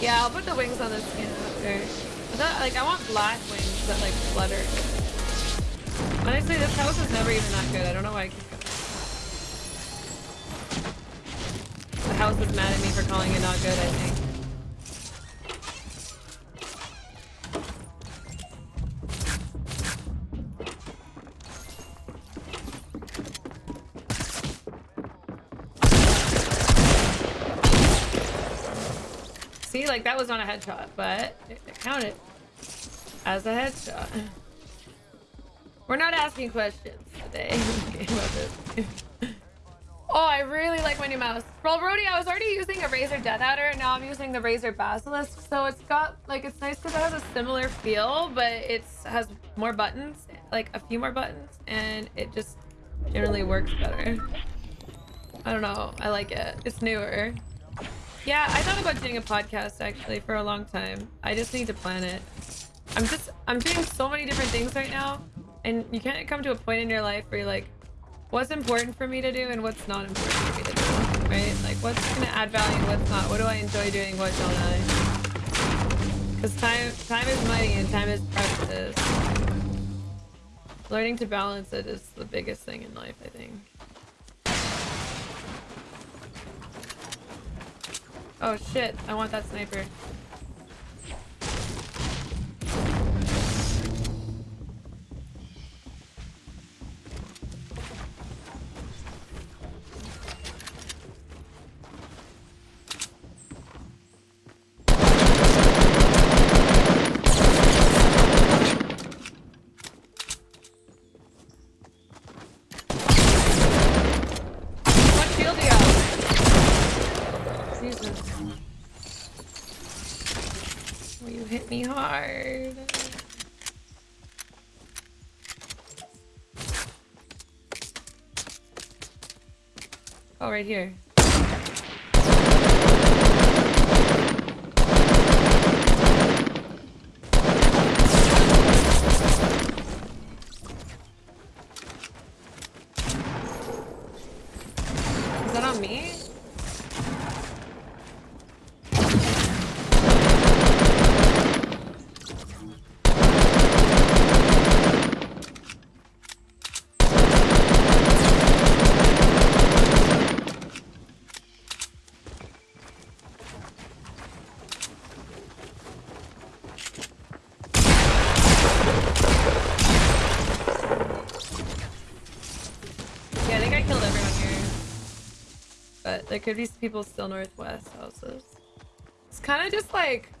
Yeah, I'll put the wings on the skin after. Thought, like, I want black wings that, like, flutter. Honestly, this house is never even that good. I don't know why I keep. The house is mad at me for calling it not good, I think. Like that was not a headshot, but it, it counted as a headshot. We're not asking questions today. oh, I really like my new mouse. Well, Brody, I was already using a Razer Death Adder. and Now I'm using the Razer Basilisk. So it's got, like, it's nice because it has a similar feel, but it has more buttons, like a few more buttons, and it just generally works better. I don't know. I like it. It's newer. Yeah, I thought about doing a podcast actually for a long time. I just need to plan it. I'm just, I'm doing so many different things right now. And you can't come to a point in your life where you're like, what's important for me to do and what's not important for me to do, right? Like what's to add value and what's not? What do I enjoy doing? What don't I? Because time, time is money and time is precious. Learning to balance it is the biggest thing in life, I think. Oh shit, I want that sniper. Hit me hard. Oh, right here. Is that on me? Yeah, I think I killed everyone here. But there could be people still northwest houses. It's kind of just like...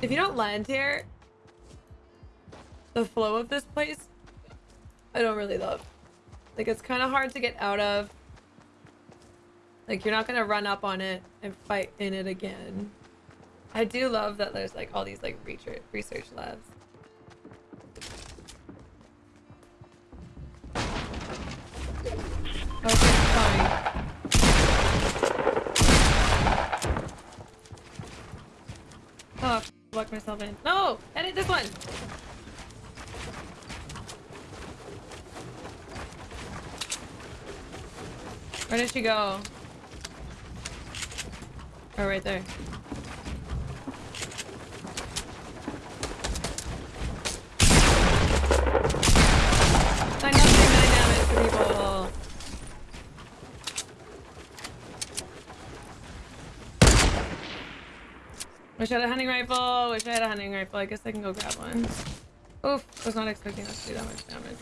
If you don't land here, the flow of this place, I don't really love. Like, it's kind of hard to get out of. Like, you're not going to run up on it and fight in it again. I do love that there's, like, all these, like, research, research labs. Okay, fine. Oh, lock myself in. No! Edit this one! Where did she go? Oh, right there. Nine nothing, nine damage to people. Wish I had a hunting rifle. Wish I had a hunting rifle. I guess I can go grab one. Oof, I was not expecting us to do that much damage.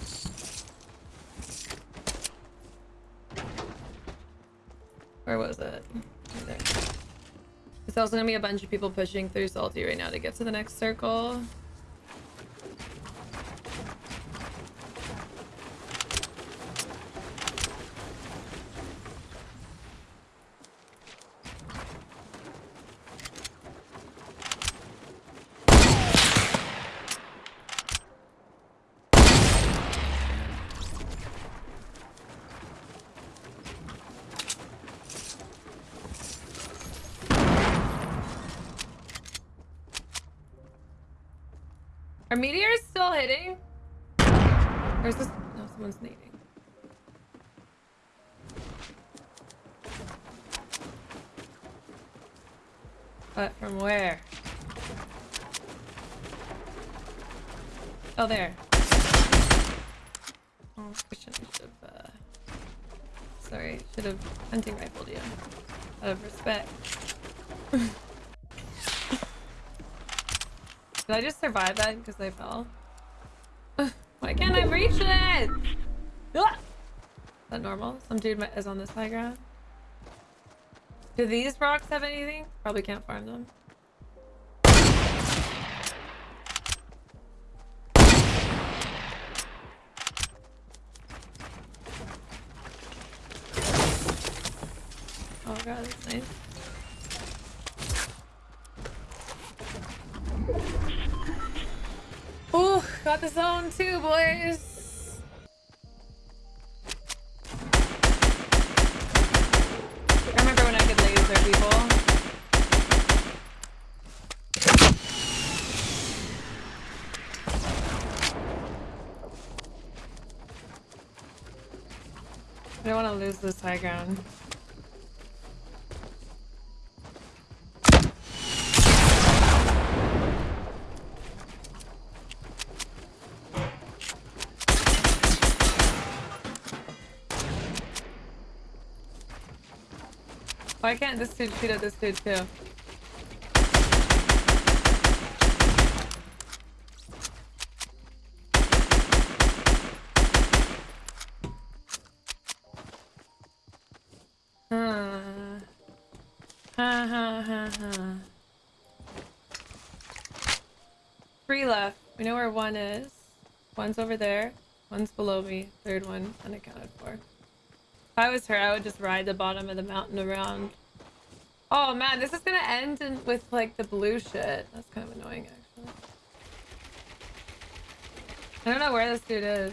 Where was it? Right there. There's also gonna be a bunch of people pushing through Salty right now to get to the next circle. Meteors still hitting? Where's this? No, someone's nading. But from where? Oh, there. Oh, I should have. Uh... Sorry, should have hunting rifled you. Out of respect. Did I just survive that because I fell? Why can't I reach it? Is that normal? Some dude is on this high ground. Do these rocks have anything? Probably can't farm them. Oh god, that's nice. Got the zone too, boys. I remember when I could laser people. I don't want to lose this high ground. Why can't this dude shoot at this dude too? Huh. Ha ha ha ha. Three left. We know where one is. One's over there. One's below me. Third one unaccounted for. If I was her, I would just ride the bottom of the mountain around. Oh man, this is gonna end in, with like the blue shit. That's kind of annoying actually. I don't know where this dude is.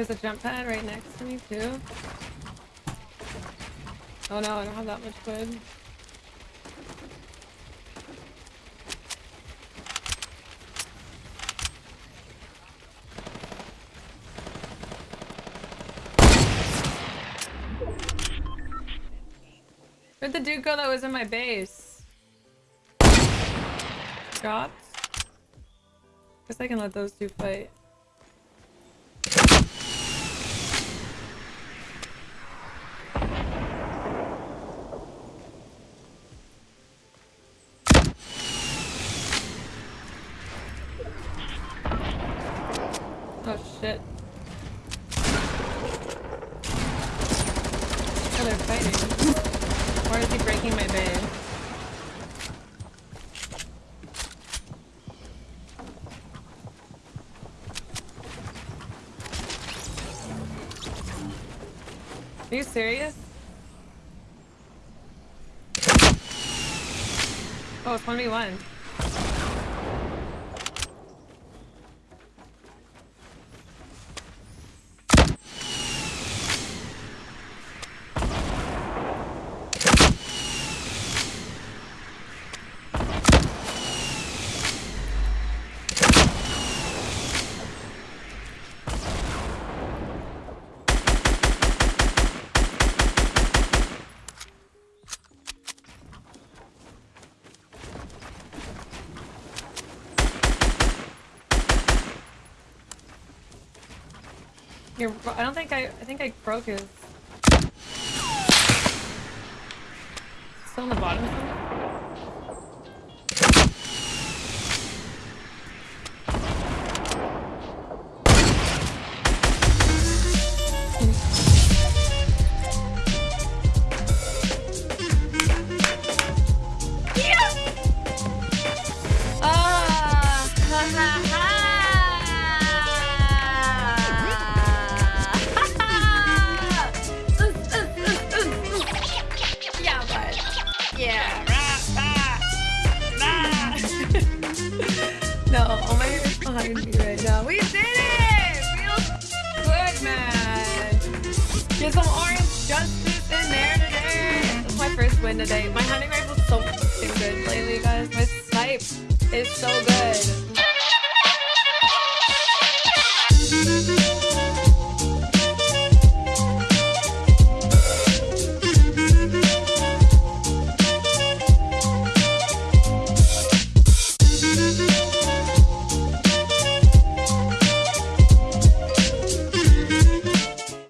There's a jump pad right next to me too. Oh no, I don't have that much wood. Where'd the dude go that was in my base? Dropped? Guess I can let those two fight. Oh shit. Oh, they're fighting. Or is he breaking my bay? Are you serious? Oh, it's 1v1. You're, I don't think I, I think I broke his. Still on the bottom somewhere? My hunting rifle's so good lately, guys. My snipe is so good.